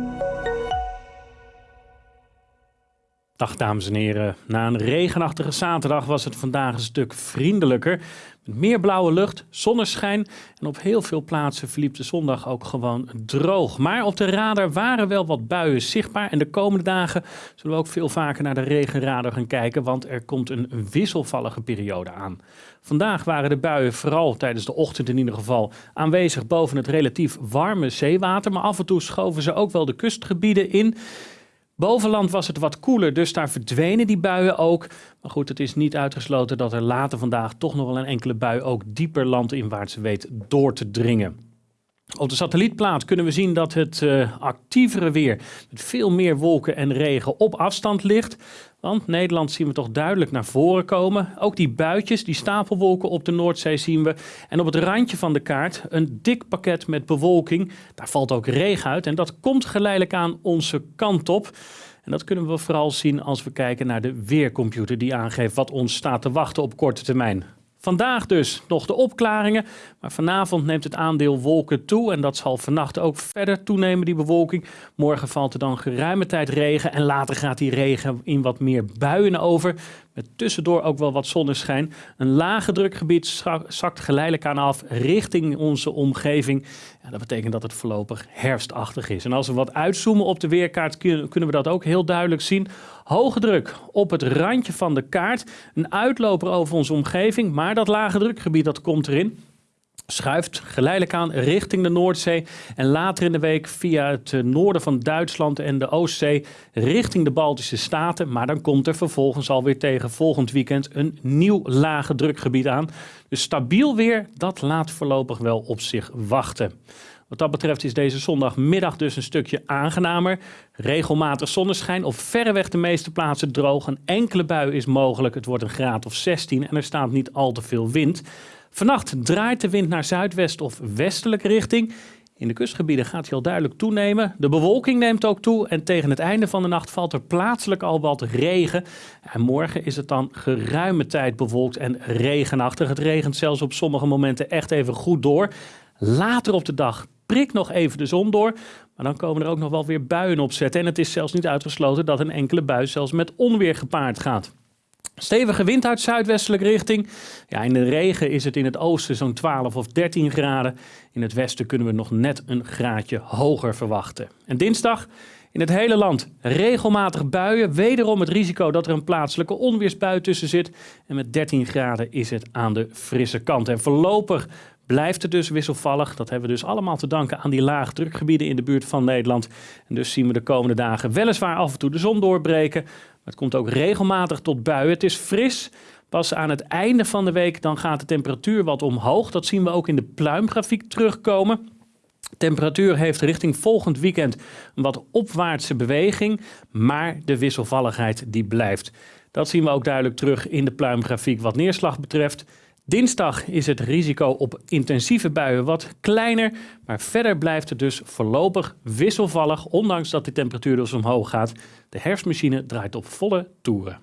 Thank you. Dag dames en heren. Na een regenachtige zaterdag was het vandaag een stuk vriendelijker. Met meer blauwe lucht, zonneschijn en op heel veel plaatsen verliep de zondag ook gewoon droog. Maar op de radar waren wel wat buien zichtbaar en de komende dagen zullen we ook veel vaker naar de regenradar gaan kijken, want er komt een wisselvallige periode aan. Vandaag waren de buien vooral tijdens de ochtend in ieder geval aanwezig boven het relatief warme zeewater, maar af en toe schoven ze ook wel de kustgebieden in. Bovenland was het wat koeler, dus daar verdwenen die buien ook. Maar goed, het is niet uitgesloten dat er later vandaag toch nog wel een enkele bui ook dieper landinwaarts weet door te dringen. Op de satellietplaat kunnen we zien dat het uh, actievere weer met veel meer wolken en regen op afstand ligt. Want Nederland zien we toch duidelijk naar voren komen. Ook die buitjes, die stapelwolken op de Noordzee zien we. En op het randje van de kaart een dik pakket met bewolking. Daar valt ook regen uit en dat komt geleidelijk aan onze kant op. En dat kunnen we vooral zien als we kijken naar de weercomputer die aangeeft wat ons staat te wachten op korte termijn. Vandaag dus nog de opklaringen, maar vanavond neemt het aandeel wolken toe en dat zal vannacht ook verder toenemen, die bewolking. Morgen valt er dan geruime tijd regen en later gaat die regen in wat meer buien over, met tussendoor ook wel wat zonneschijn. Een lage drukgebied zakt geleidelijk aan af richting onze omgeving. Dat betekent dat het voorlopig herfstachtig is. En als we wat uitzoomen op de weerkaart kunnen we dat ook heel duidelijk zien. Hoge druk op het randje van de kaart. Een uitloper over onze omgeving, maar dat lage drukgebied dat komt erin schuift geleidelijk aan richting de Noordzee en later in de week via het eh, noorden van Duitsland en de Oostzee richting de Baltische Staten. Maar dan komt er vervolgens alweer tegen volgend weekend een nieuw lage drukgebied aan. Dus stabiel weer, dat laat voorlopig wel op zich wachten. Wat dat betreft is deze zondagmiddag dus een stukje aangenamer. Regelmatig zonneschijn, op verreweg de meeste plaatsen droog. Een enkele bui is mogelijk, het wordt een graad of 16 en er staat niet al te veel wind. Vannacht draait de wind naar zuidwest of westelijke richting. In de kustgebieden gaat hij al duidelijk toenemen. De bewolking neemt ook toe en tegen het einde van de nacht valt er plaatselijk al wat regen. En morgen is het dan geruime tijd bewolkt en regenachtig. Het regent zelfs op sommige momenten echt even goed door. Later op de dag prikt nog even de zon door, maar dan komen er ook nog wel weer buien opzetten. En het is zelfs niet uitgesloten dat een enkele bui zelfs met onweer gepaard gaat. Stevige wind uit zuidwestelijke richting. Ja, in de regen is het in het oosten zo'n 12 of 13 graden. In het westen kunnen we nog net een graadje hoger verwachten. En dinsdag in het hele land regelmatig buien. Wederom het risico dat er een plaatselijke onweersbui tussen zit. En met 13 graden is het aan de frisse kant. En voorlopig blijft het dus wisselvallig. Dat hebben we dus allemaal te danken aan die laagdrukgebieden in de buurt van Nederland. En dus zien we de komende dagen weliswaar af en toe de zon doorbreken. Maar het komt ook regelmatig tot buien. Het is fris. Pas aan het einde van de week dan gaat de temperatuur wat omhoog. Dat zien we ook in de pluimgrafiek terugkomen. Temperatuur heeft richting volgend weekend een wat opwaartse beweging, maar de wisselvalligheid die blijft. Dat zien we ook duidelijk terug in de pluimgrafiek wat neerslag betreft. Dinsdag is het risico op intensieve buien wat kleiner, maar verder blijft het dus voorlopig wisselvallig, ondanks dat de temperatuur dus omhoog gaat. De herfstmachine draait op volle toeren.